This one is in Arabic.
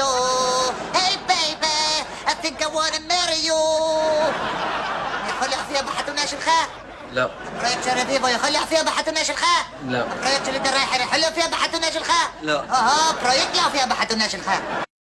window. Hey, baby, I think I want to marry you. لا. فيها بحتنا شلخاء. لا. بقيت شرفيفا يخلع فيها بحتنا شلخاء. لا. بقيت شلد الرايح يحلو فيها بحتنا شلخاء. لا. أها برويك لا فيها بحتنا شلخاء.